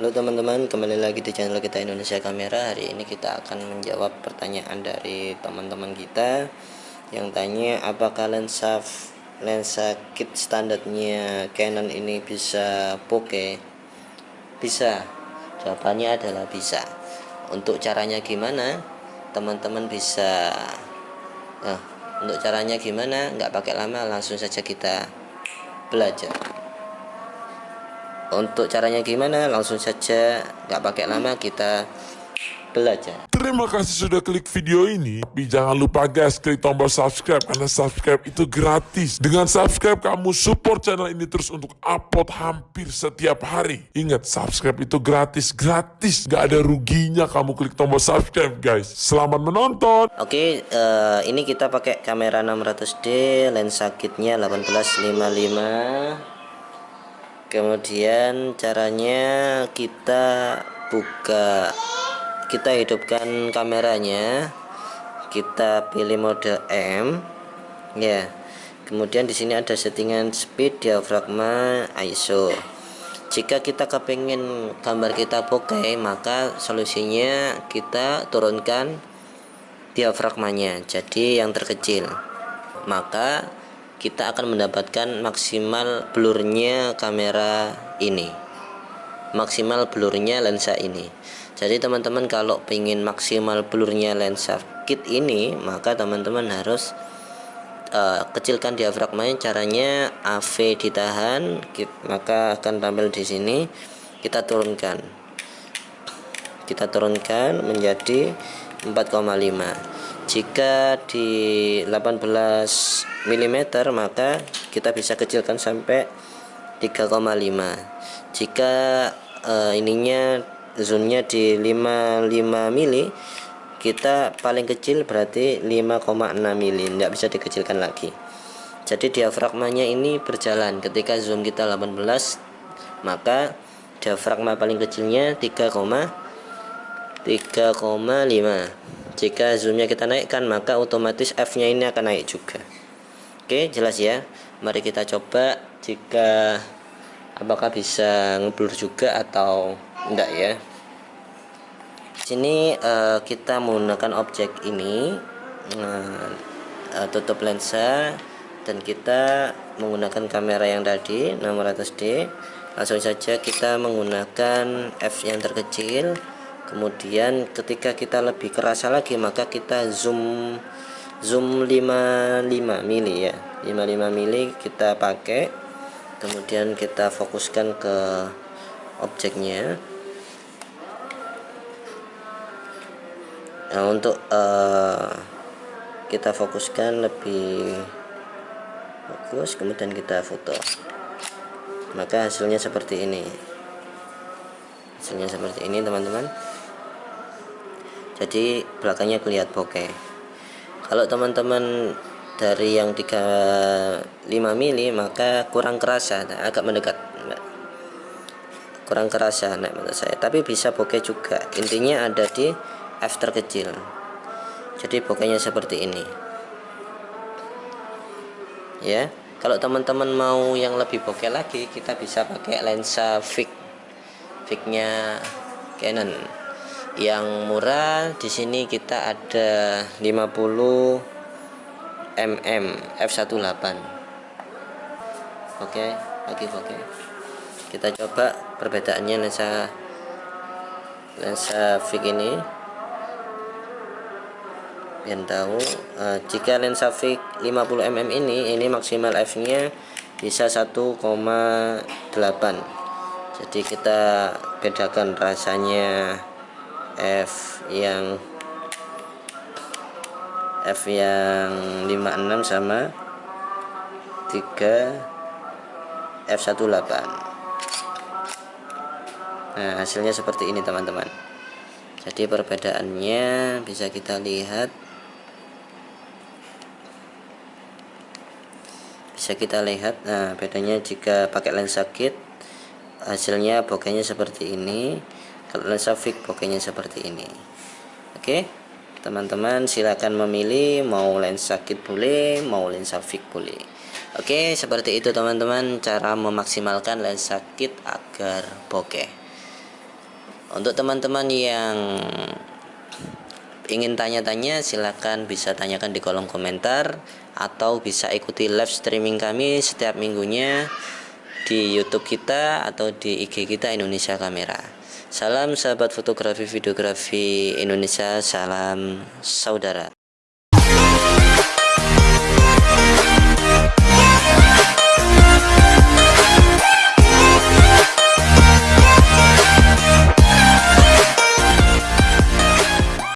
Halo teman-teman, kembali lagi di channel kita Indonesia Kamera. Hari ini kita akan menjawab pertanyaan dari teman-teman kita yang tanya apakah lensa lensa kit standarnya Canon ini bisa bokeh? Bisa. Jawabannya adalah bisa. Untuk caranya gimana? Teman-teman bisa Nah, untuk caranya gimana? Nggak pakai lama, langsung saja kita belajar untuk caranya gimana langsung saja nggak pakai lama kita belajar Terima kasih sudah klik video ini. Tapi jangan lupa guys, klik tombol subscribe karena subscribe itu gratis. Dengan subscribe kamu support channel ini terus untuk upload hampir setiap hari. Ingat, subscribe itu gratis, gratis. Gak ada ruginya kamu klik tombol subscribe guys. Selamat menonton. Oke, uh, ini kita pakai kamera 600D, lensa kitnya 1855 kemudian caranya kita buka kita hidupkan kameranya. Kita pilih mode M ya. Kemudian di sini ada settingan speed diafragma ISO jika kita kepingin gambar kita bokeh maka solusinya kita turunkan diafragmanya. Jadi yang terkecil. Maka kita akan mendapatkan maksimal blurnya kamera ini. Maksimal blurnya lensa ini. Jadi teman-teman kalau ingin maksimal blurnya lensa kit ini maka teman-teman harus uh, kecilkan diafragmanya caranya AV ditahan maka akan tampil di sini. Kita turunkan. Kita turunkan menjadi 4,5 jika di 18 mm maka kita bisa kecilkan sampai 3,5 jika uh, ininya zoomnya di 55 mili kita paling kecil berarti 5,6 mili tidak bisa dikecilkan lagi. Jadi diafragmanya ini berjalan. Ketika zoom kita 18 maka diafragma paling kecilnya 3,3,5 jika zoomnya kita naikkan maka otomatis F nya ini akan naik juga. Oke jelas ya. Mari kita coba jika apakah bisa ngeblur juga atau enggak ya. Sini uh, kita menggunakan objek ini. Uh, uh, tutup lensa dan kita menggunakan kamera yang tadi 600D langsung saja kita menggunakan F yang terkecil kemudian ketika kita lebih kerasa lagi maka kita zoom zoom 55 mili ya. 55 mili kita pakai. Kemudian kita fokuskan ke objeknya. Nah untuk uh, kita fokuskan lebih fokus kemudian kita foto. Maka hasilnya seperti ini. Hasilnya seperti ini teman-teman jadi belakangnya kelihatan bokeh. Kalau teman-teman dari yang 35 mili maka kurang kerasa agak mendekat kurang kerasa nah, menurut saya. Tapi bisa bokeh juga. Intinya ada di f terkecil jadi bokehnya seperti ini. Ya kalau teman-teman mau yang lebih bokeh lagi kita bisa pakai lensa fix fixnya Canon yang murah di sini kita ada 50 mm f18 oke lagi oke. Kita coba perbedaannya lensa lensa fix ini. Biar tahu uh, jika lensa fix 50 mm ini ini maksimal f nya bisa 1,8 jadi kita bedakan rasanya F yang F yang 56 sama 3 F18 nah hasilnya seperti ini teman-teman. Jadi perbedaannya bisa kita lihat. Bisa kita lihat nah bedanya jika pakai lensa kit hasilnya bokehnya seperti ini kalau lensa fix pokoknya seperti ini. Oke teman-teman silahkan memilih mau lensa kit boleh mau lensa fix boleh. Oke seperti itu teman-teman cara memaksimalkan lensa kit agar bokeh. Untuk teman-teman yang ingin tanya-tanya silahkan bisa tanyakan di kolom komentar atau bisa ikuti live streaming kami setiap minggunya di YouTube kita atau di IG kita Indonesia Kamera. Salam sahabat fotografi videografi Indonesia, salam saudara.